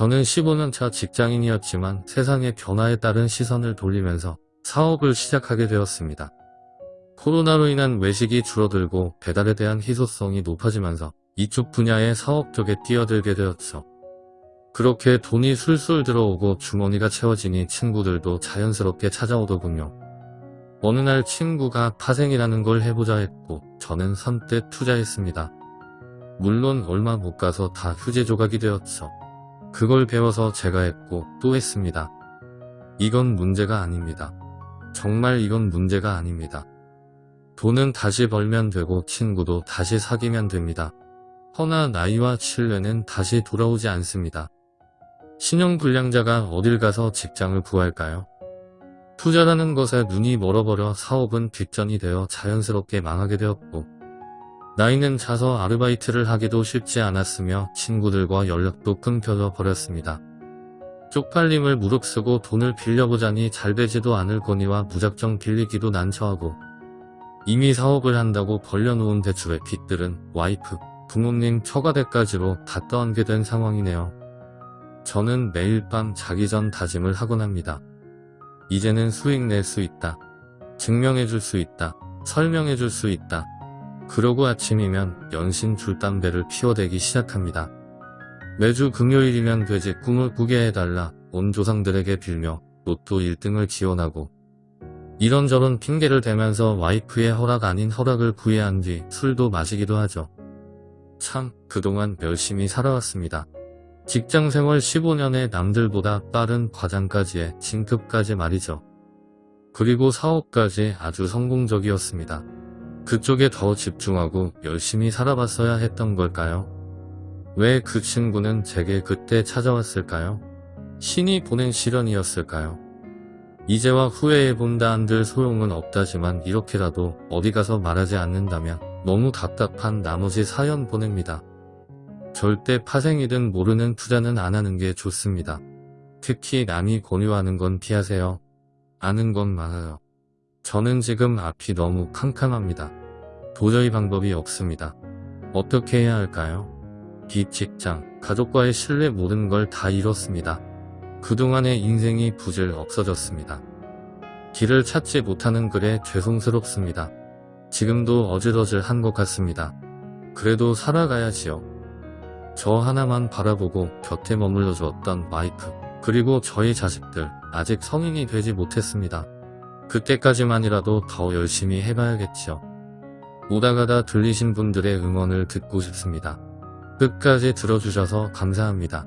저는 15년 차 직장인이었지만 세상의 변화에 따른 시선을 돌리면서 사업을 시작하게 되었습니다. 코로나로 인한 외식이 줄어들고 배달에 대한 희소성이 높아지면서 이쪽 분야의 사업 쪽에 뛰어들게 되었죠. 그렇게 돈이 술술 들어오고 주머니가 채워지니 친구들도 자연스럽게 찾아오더군요. 어느 날 친구가 파생이라는 걸 해보자 했고 저는 선뜻 투자했습니다. 물론 얼마 못 가서 다 휴재 조각이 되었죠. 그걸 배워서 제가 했고 또 했습니다. 이건 문제가 아닙니다. 정말 이건 문제가 아닙니다. 돈은 다시 벌면 되고 친구도 다시 사귀면 됩니다. 허나 나이와 신뢰는 다시 돌아오지 않습니다. 신용불량자가 어딜 가서 직장을 구할까요? 투자라는 것에 눈이 멀어버려 사업은 뒷전이 되어 자연스럽게 망하게 되었고 나이는 차서 아르바이트를 하기도 쉽지 않았으며 친구들과 연락도 끊겨져 버렸습니다. 쪽팔림을 무릅쓰고 돈을 빌려보자니 잘 되지도 않을 거니와 무작정 빌리기도 난처하고 이미 사업을 한다고 벌려놓은 대출의 빚들은 와이프, 부모님 처가대까지로 다 떠안게 된 상황이네요. 저는 매일 밤 자기 전 다짐을 하곤 합니다. 이제는 수익 낼 수 있다. 증명해 줄 수 있다. 설명해 줄 수 있다. 그러고 아침이면 연신 줄담배를 피워대기 시작합니다. 매주 금요일이면 돼지 꿈을 꾸게 해달라 온 조상들에게 빌며 로또 1등을 지원하고 이런저런 핑계를 대면서 와이프의 허락 아닌 허락을 구해한 뒤 술도 마시기도 하죠. 참 그동안 열심히 살아왔습니다. 직장생활 15년에 남들보다 빠른 과장까지의 진급까지 말이죠. 그리고 사업까지 아주 성공적이었습니다. 그쪽에 더 집중하고 열심히 살아봤어야 했던 걸까요? 왜 그 친구는 제게 그때 찾아왔을까요? 신이 보낸 시련이었을까요? 이제와 후회해본다 한들 소용은 없다지만 이렇게라도 어디 가서 말하지 않는다면 너무 답답한 나머지 사연 보냅니다. 절대 파생이든 모르는 투자는 안 하는 게 좋습니다. 특히 남이 권유하는 건 피하세요. 아는 건 많아요. 저는 지금 앞이 너무 캄캄합니다. 도저히 방법이 없습니다. 어떻게 해야 할까요? 빚, 직장, 가족과의 신뢰 모든 걸 다 잃었습니다. 그동안의 인생이 부질 없어졌습니다. 길을 찾지 못하는 글에 죄송스럽습니다. 지금도 어질어질한 것 같습니다. 그래도 살아가야지요. 저 하나만 바라보고 곁에 머물러 주었던 와이프 그리고 저희 자식들 아직 성인이 되지 못했습니다. 그때까지만이라도 더 열심히 해봐야겠죠. 오다가다 들리신 분들의 응원을 듣고 싶습니다. 끝까지 들어주셔서 감사합니다.